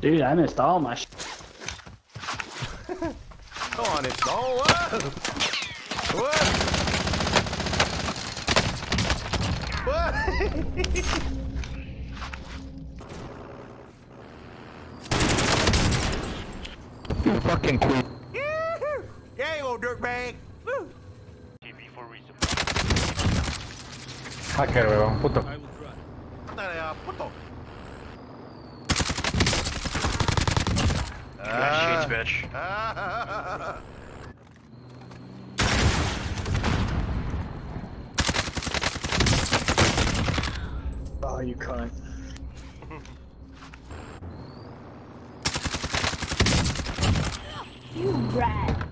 Dude, I missed all my sh Come on, it's all what? What? What? You fucking queen. yeah, you old dirtbag. Woo. Hacker, weón, puto. Dale, ah, puto. bitch. Oh, you cunt. you brat.